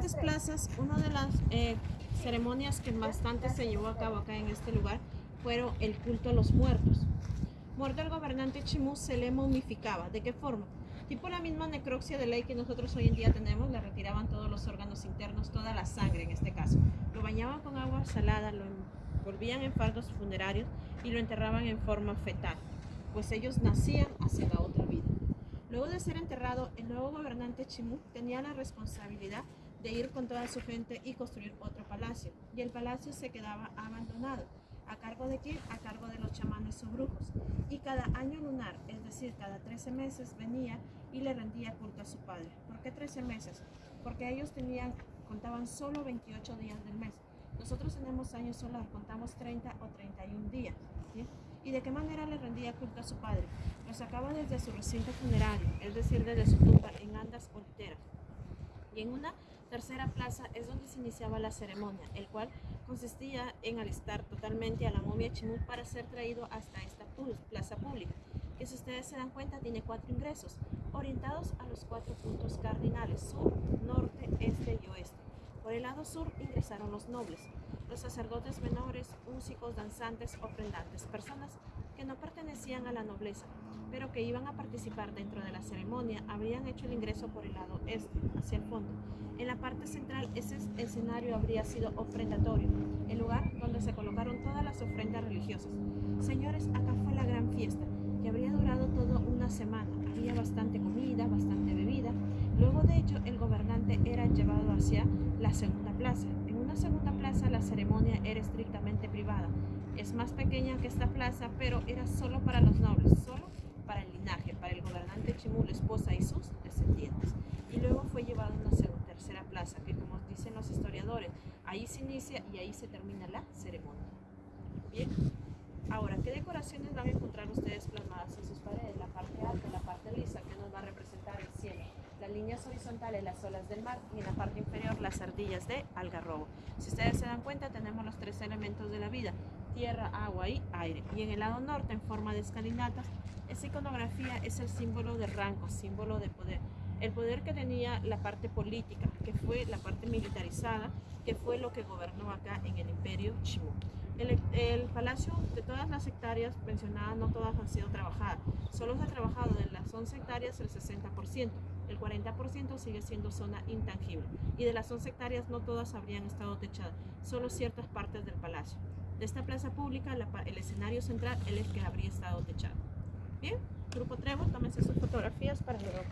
diferentes plazas, una de las eh, ceremonias que bastante se llevó a cabo acá en este lugar fueron el culto a los muertos. Muerto el gobernante Chimú se le momificaba. ¿De qué forma? Tipo la misma necropsia de ley que nosotros hoy en día tenemos, le retiraban todos los órganos internos, toda la sangre en este caso. Lo bañaban con agua salada, lo envolvían en fardos funerarios y lo enterraban en forma fetal, pues ellos nacían hacia la otra vida. Luego de ser enterrado, el nuevo gobernante Chimú tenía la responsabilidad de ir con toda su gente y construir otro palacio, y el palacio se quedaba abandonado. ¿A cargo de quién? A cargo de los chamanes o brujos. Y cada año lunar, es decir, cada 13 meses, venía y le rendía culto a su padre. ¿Por qué 13 meses? Porque ellos tenían, contaban solo 28 días del mes. Nosotros tenemos año solar, contamos 30 o 31 días. ¿Y de qué manera le rendía culto a su padre? Lo sacaba desde su recinto funerario, es decir, desde su tumba en andas o literas. Y en una tercera plaza es donde se iniciaba la ceremonia, el cual consistía en alistar totalmente a la momia Chimú para ser traído hasta esta plaza pública, que si ustedes se dan cuenta tiene cuatro ingresos, orientados a los cuatro puntos cardinales, sur, norte, este y oeste. Por el lado sur ingresaron los nobles, los sacerdotes menores, músicos, danzantes, ofrendantes, personas que no pertenecían a la nobleza, pero que iban a participar dentro de la ceremonia, habrían hecho el ingreso por el lado este, hacia el fondo. En la parte central, ese escenario habría sido ofrendatorio, el lugar donde se colocaron todas las ofrendas religiosas. Señores, acá fue la gran fiesta, que habría durado toda una semana. Había bastante comida, bastante. Luego de hecho, el gobernante era llevado hacia la segunda plaza. En una segunda plaza, la ceremonia era estrictamente privada. Es más pequeña que esta plaza, pero era solo para los nobles, solo para el linaje, para el gobernante Chimú, la esposa y sus descendientes. Y luego fue llevado a una tercera plaza, que como dicen los historiadores, ahí se inicia y ahí se termina la ceremonia. Bien, ahora, ¿qué decoraciones van a encontrar ustedes en sus paredes? La parte alta, la parte lisa, que nos va a representar el cielo. Las líneas horizontales, las olas del mar y en la parte inferior las ardillas de algarrobo. Si ustedes se dan cuenta, tenemos los tres elementos de la vida, tierra, agua y aire. Y en el lado norte, en forma de escalinatas, esa iconografía es el símbolo de rango, símbolo de poder. El poder que tenía la parte política, que fue la parte militarizada, que fue lo que gobernó acá en el imperio Chimú. El, el, palacio de todas las hectáreas mencionadas no todas han sido trabajadas. Solo se ha trabajado de las 11 hectáreas el 60%. El 40% sigue siendo zona intangible. Y de las 11 hectáreas no todas habrían estado techadas, solo ciertas partes del palacio. De esta plaza pública, el escenario central es el que habría estado techado. Bien, Grupo Trevo, tómense sus fotografías para luego.